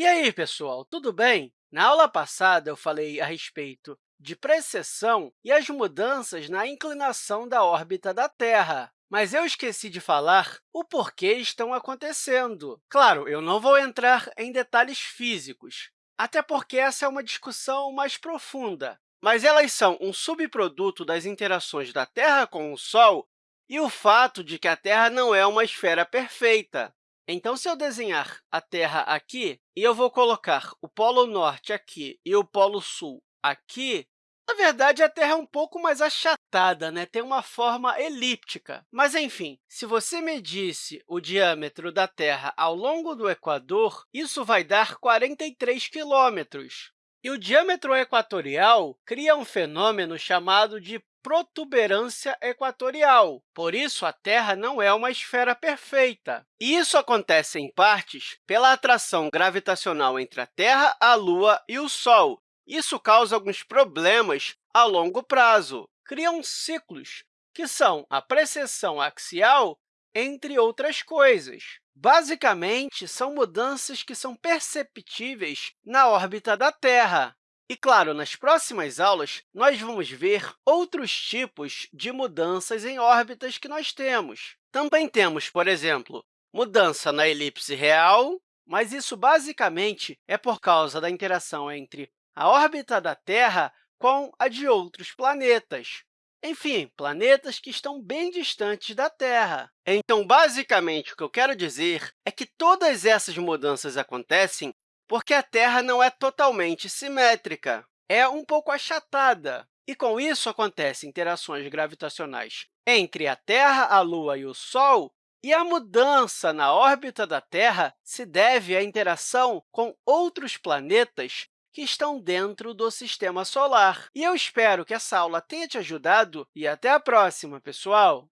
E aí, pessoal, tudo bem? Na aula passada, eu falei a respeito de precessão e as mudanças na inclinação da órbita da Terra. Mas eu esqueci de falar o porquê estão acontecendo. Claro, eu não vou entrar em detalhes físicos, até porque essa é uma discussão mais profunda. Mas elas são um subproduto das interações da Terra com o Sol e o fato de que a Terra não é uma esfera perfeita. Então, se eu desenhar a Terra aqui e eu vou colocar o Polo Norte aqui e o Polo Sul aqui, na verdade, a Terra é um pouco mais achatada, né? tem uma forma elíptica. Mas, enfim, se você medisse o diâmetro da Terra ao longo do Equador, isso vai dar 43 quilômetros. E o diâmetro equatorial cria um fenômeno chamado de protuberância equatorial. Por isso, a Terra não é uma esfera perfeita. E isso acontece, em partes, pela atração gravitacional entre a Terra, a Lua e o Sol. Isso causa alguns problemas a longo prazo. Criam ciclos, que são a precessão axial, entre outras coisas. Basicamente, são mudanças que são perceptíveis na órbita da Terra. E, claro, nas próximas aulas, nós vamos ver outros tipos de mudanças em órbitas que nós temos. Também temos, por exemplo, mudança na elipse real, mas isso basicamente é por causa da interação entre a órbita da Terra com a de outros planetas. Enfim, planetas que estão bem distantes da Terra. Então, basicamente, o que eu quero dizer é que todas essas mudanças acontecem porque a Terra não é totalmente simétrica, é um pouco achatada. E, com isso, acontecem interações gravitacionais entre a Terra, a Lua e o Sol, e a mudança na órbita da Terra se deve à interação com outros planetas que estão dentro do Sistema Solar. E eu espero que essa aula tenha te ajudado e até a próxima, pessoal!